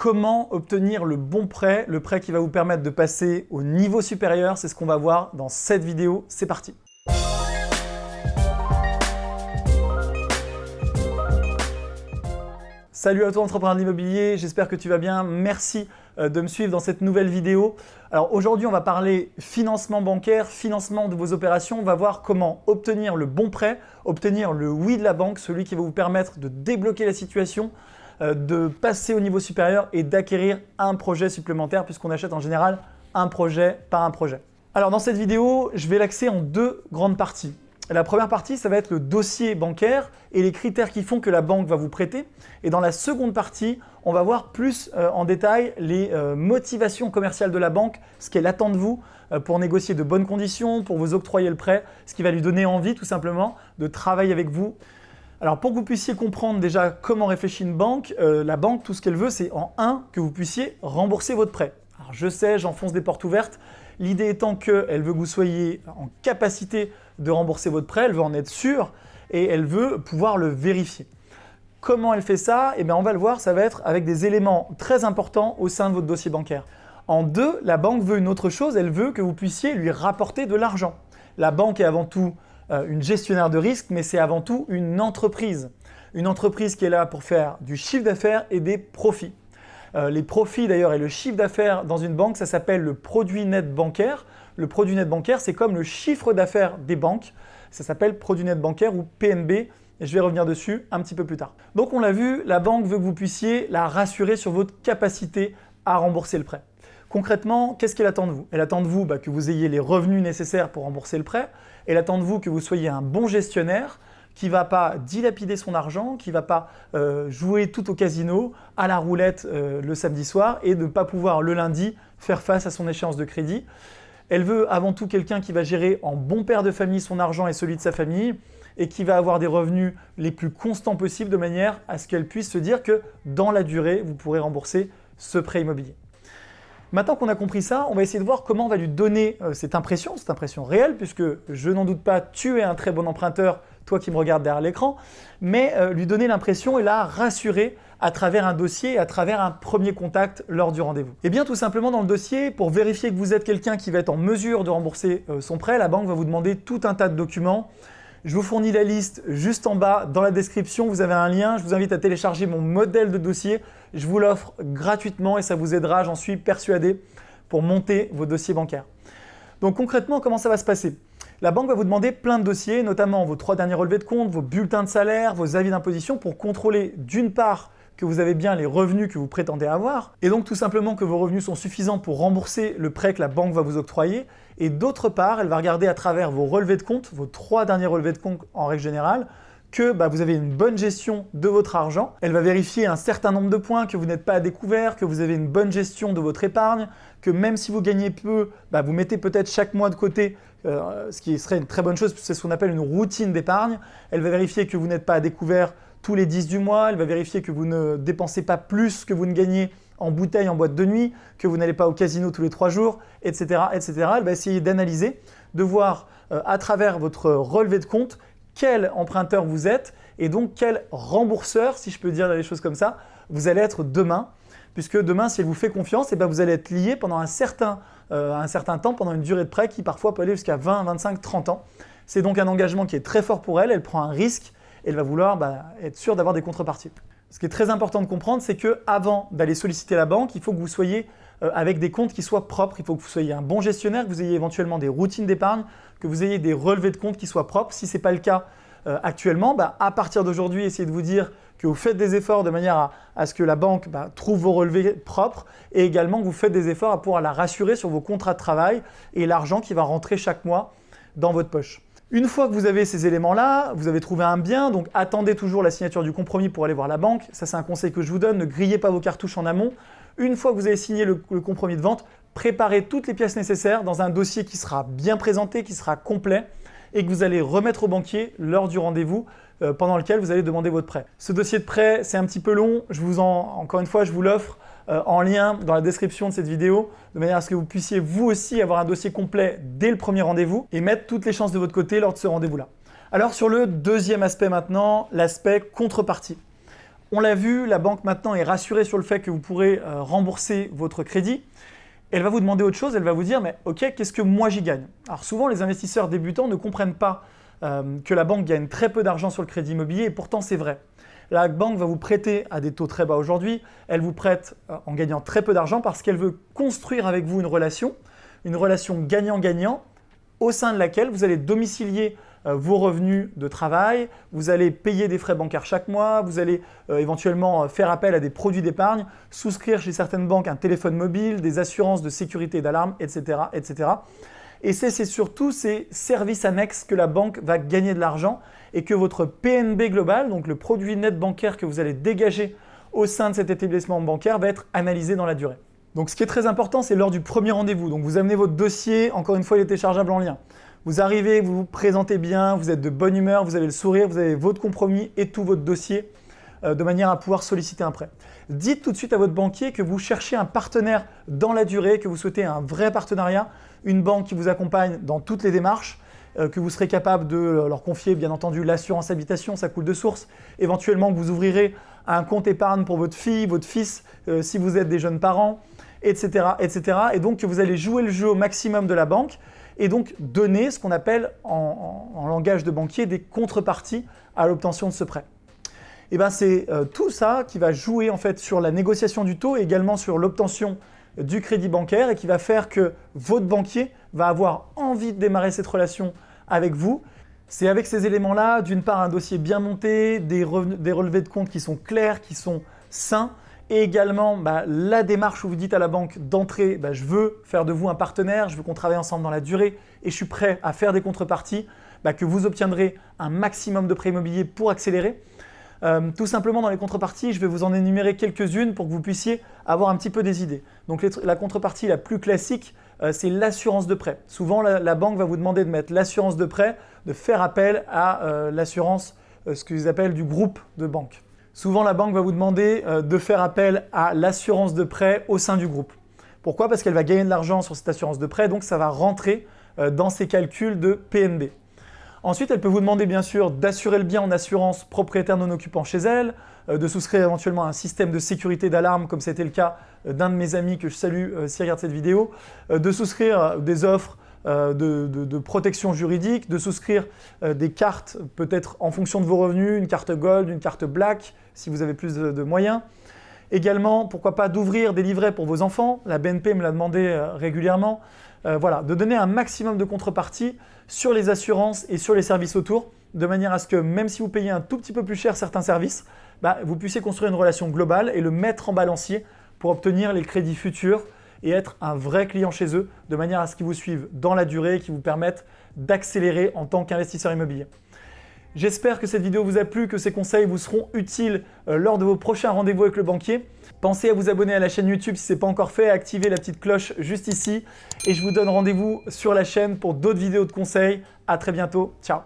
Comment obtenir le bon prêt, le prêt qui va vous permettre de passer au niveau supérieur, c'est ce qu'on va voir dans cette vidéo. C'est parti Salut à toi entrepreneur de l'immobilier, j'espère que tu vas bien. Merci euh, de me suivre dans cette nouvelle vidéo. Alors aujourd'hui, on va parler financement bancaire, financement de vos opérations. On va voir comment obtenir le bon prêt, obtenir le oui de la banque, celui qui va vous permettre de débloquer la situation, de passer au niveau supérieur et d'acquérir un projet supplémentaire puisqu'on achète en général un projet par un projet. Alors dans cette vidéo, je vais l'axer en deux grandes parties. La première partie, ça va être le dossier bancaire et les critères qui font que la banque va vous prêter. Et dans la seconde partie, on va voir plus euh, en détail les euh, motivations commerciales de la banque, ce qu'elle attend de vous euh, pour négocier de bonnes conditions, pour vous octroyer le prêt, ce qui va lui donner envie tout simplement de travailler avec vous. Alors pour que vous puissiez comprendre déjà comment réfléchit une banque, la banque, tout ce qu'elle veut, c'est en un, que vous puissiez rembourser votre prêt. Alors je sais, j'enfonce des portes ouvertes, L'idée étant qu'elle veut que vous soyez en capacité de rembourser votre prêt, elle veut en être sûre et elle veut pouvoir le vérifier. Comment elle fait ça? Eh bien, on va le voir, ça va être avec des éléments très importants au sein de votre dossier bancaire. En deux, la banque veut une autre chose, elle veut que vous puissiez lui rapporter de l'argent. La banque est avant tout euh, une gestionnaire de risque, mais c'est avant tout une entreprise. Une entreprise qui est là pour faire du chiffre d'affaires et des profits. Euh, les profits d'ailleurs et le chiffre d'affaires dans une banque, ça s'appelle le produit net bancaire. Le produit net bancaire, c'est comme le chiffre d'affaires des banques. Ça s'appelle produit net bancaire ou PNB et je vais revenir dessus un petit peu plus tard. Donc on l'a vu, la banque veut que vous puissiez la rassurer sur votre capacité à rembourser le prêt. Concrètement, qu'est-ce qu'elle attend de vous? Elle attend de vous bah, que vous ayez les revenus nécessaires pour rembourser le prêt. Elle attend de vous que vous soyez un bon gestionnaire, qui ne va pas dilapider son argent, qui ne va pas euh, jouer tout au casino, à la roulette euh, le samedi soir et ne pas pouvoir le lundi faire face à son échéance de crédit. Elle veut avant tout quelqu'un qui va gérer en bon père de famille son argent et celui de sa famille et qui va avoir des revenus les plus constants possibles de manière à ce qu'elle puisse se dire que dans la durée, vous pourrez rembourser ce prêt immobilier. Maintenant qu'on a compris ça, on va essayer de voir comment on va lui donner euh, cette impression, cette impression réelle, puisque je n'en doute pas, tu es un très bon emprunteur, toi qui me regardes derrière l'écran, mais euh, lui donner l'impression et la rassurer à travers un dossier, à travers un premier contact lors du rendez-vous. Et eh bien tout simplement dans le dossier, pour vérifier que vous êtes quelqu'un qui va être en mesure de rembourser euh, son prêt, la banque va vous demander tout un tas de documents. Je vous fournis la liste juste en bas dans la description, vous avez un lien, je vous invite à télécharger mon modèle de dossier, je vous l'offre gratuitement et ça vous aidera, j'en suis persuadé, pour monter vos dossiers bancaires. Donc concrètement, comment ça va se passer? La banque va vous demander plein de dossiers, notamment vos trois derniers relevés de compte, vos bulletins de salaire, vos avis d'imposition pour contrôler d'une part que vous avez bien les revenus que vous prétendez avoir, et donc tout simplement que vos revenus sont suffisants pour rembourser le prêt que la banque va vous octroyer, et d'autre part, elle va regarder à travers vos relevés de compte, vos trois derniers relevés de compte en règle générale, que bah, vous avez une bonne gestion de votre argent. Elle va vérifier un certain nombre de points, que vous n'êtes pas à découvert, que vous avez une bonne gestion de votre épargne, que même si vous gagnez peu, bah, vous mettez peut-être chaque mois de côté euh, ce qui serait une très bonne chose, c'est ce qu'on appelle une routine d'épargne. Elle va vérifier que vous n'êtes pas à découvert tous les 10 du mois, elle va vérifier que vous ne dépensez pas plus que vous ne gagnez en bouteille, en boîte de nuit, que vous n'allez pas au casino tous les 3 jours, etc. etc. Elle va essayer d'analyser, de voir euh, à travers votre relevé de compte quel emprunteur vous êtes et donc quel rembourseur, si je peux dire les choses comme ça, vous allez être demain. Puisque demain, si elle vous fait confiance, et eh bien vous allez être lié pendant un certain euh, un certain temps pendant une durée de prêt qui parfois peut aller jusqu'à 20, 25, 30 ans. C'est donc un engagement qui est très fort pour elle, elle prend un risque elle va vouloir bah, être sûre d'avoir des contreparties. Ce qui est très important de comprendre, c'est que avant d'aller solliciter la banque, il faut que vous soyez euh, avec des comptes qui soient propres. Il faut que vous soyez un bon gestionnaire, que vous ayez éventuellement des routines d'épargne, que vous ayez des relevés de compte qui soient propres. Si ce n'est pas le cas euh, actuellement, bah, à partir d'aujourd'hui, essayez de vous dire que vous faites des efforts de manière à, ce que la banque bah, trouve vos relevés propres et également que vous faites des efforts à pouvoir la rassurer sur vos contrats de travail et l'argent qui va rentrer chaque mois dans votre poche. Une fois que vous avez ces éléments-là, vous avez trouvé un bien, donc attendez toujours la signature du compromis pour aller voir la banque. Ça, c'est un conseil que je vous donne, ne grillez pas vos cartouches en amont. Une fois que vous avez signé le, compromis de vente, préparez toutes les pièces nécessaires dans un dossier qui sera bien présenté, qui sera complet et que vous allez remettre au banquier lors du rendez-vous euh, pendant lequel vous allez demander votre prêt. Ce dossier de prêt, c'est un petit peu long. Je vous en, encore une fois, je vous l'offre euh, en lien dans la description de cette vidéo, de manière à ce que vous puissiez vous aussi avoir un dossier complet dès le premier rendez-vous et mettre toutes les chances de votre côté lors de ce rendez-vous-là. Alors sur le deuxième aspect maintenant, l'aspect contrepartie. On l'a vu, la banque maintenant est rassurée sur le fait que vous pourrez euh, rembourser votre crédit. Elle va vous demander autre chose, elle va vous dire « mais ok, qu'est-ce que moi j'y gagne ?» Alors souvent, les investisseurs débutants ne comprennent pas euh, que la banque gagne très peu d'argent sur le crédit immobilier et pourtant c'est vrai. La banque va vous prêter à des taux très bas aujourd'hui, elle vous prête euh, en gagnant très peu d'argent parce qu'elle veut construire avec vous une relation, une relation gagnant-gagnant au sein de laquelle vous allez domicilier euh, vos revenus de travail, vous allez payer des frais bancaires chaque mois, vous allez euh, éventuellement faire appel à des produits d'épargne, souscrire chez certaines banques un téléphone mobile, des assurances de sécurité d'alarme, etc., etc. Et c'est surtout ces services annexes que la banque va gagner de l'argent et que votre PNB global, donc le produit net bancaire que vous allez dégager au sein de cet établissement bancaire, va être analysé dans la durée. Donc ce qui est très important, c'est lors du premier rendez-vous. Donc vous amenez votre dossier, encore une fois il est téléchargeable en lien. Vous arrivez, vous vous présentez bien, vous êtes de bonne humeur, vous avez le sourire, vous avez votre compromis et tout votre dossier euh, de manière à pouvoir solliciter un prêt. Dites tout de suite à votre banquier que vous cherchez un partenaire dans la durée, que vous souhaitez un vrai partenariat, une banque qui vous accompagne dans toutes les démarches, euh, que vous serez capable de leur confier bien entendu l'assurance habitation, ça coule de source, éventuellement que vous ouvrirez un compte épargne pour votre fille, votre fils, euh, si vous êtes des jeunes parents, etc., etc. Et donc que vous allez jouer le jeu au maximum de la banque et donc donner ce qu'on appelle en, langage de banquier des contreparties à l'obtention de ce prêt. Et eh ben c'est euh, tout ça qui va jouer en fait sur la négociation du taux et également sur l'obtention du crédit bancaire et qui va faire que votre banquier va avoir envie de démarrer cette relation avec vous. C'est avec ces éléments-là, d'une part un dossier bien monté, des, relevés de compte qui sont clairs, qui sont sains, et également bah, la démarche où vous dites à la banque d'entrée bah, je veux faire de vous un partenaire, je veux qu'on travaille ensemble dans la durée et je suis prêt à faire des contreparties, bah, que vous obtiendrez un maximum de prêts immobiliers pour accélérer. Euh, tout simplement dans les contreparties, je vais vous en énumérer quelques-unes pour que vous puissiez avoir un petit peu des idées. Donc la contrepartie la plus classique, euh, c'est l'assurance de prêt. Souvent la, banque va vous demander de mettre l'assurance de prêt, de faire appel à euh, l'assurance, ce qu'ils appellent du groupe de banque. Souvent, la banque va vous demander de faire appel à l'assurance de prêt au sein du groupe. Pourquoi? Parce qu'elle va gagner de l'argent sur cette assurance de prêt, donc ça va rentrer dans ses calculs de PNB. Ensuite, elle peut vous demander bien sûr d'assurer le bien en assurance propriétaire non occupant chez elle, euh, de souscrire éventuellement un système de sécurité d'alarme comme c'était le cas d'un de mes amis que je salue s'il regarde cette vidéo, de souscrire des offres euh, de, protection juridique, de souscrire euh, des cartes peut-être en fonction de vos revenus, une carte Gold, une carte Black, si vous avez plus de, moyens. Également, pourquoi pas d'ouvrir des livrets pour vos enfants, la BNP me l'a demandé euh, régulièrement. voilà, de donner un maximum de contrepartie sur les assurances et sur les services autour, de manière à ce que même si vous payez un tout petit peu plus cher certains services, bah, vous puissiez construire une relation globale et le mettre en balancier pour obtenir les crédits futurs et être un vrai client chez eux de manière à ce qu'ils vous suivent dans la durée et qui vous permettent d'accélérer en tant qu'investisseur immobilier. J'espère que cette vidéo vous a plu, que ces conseils vous seront utiles euh, lors de vos prochains rendez-vous avec le banquier. Pensez à vous abonner à la chaîne YouTube si ce n'est pas encore fait, à activer la petite cloche juste ici. Et je vous donne rendez-vous sur la chaîne pour d'autres vidéos de conseils. À très bientôt. Ciao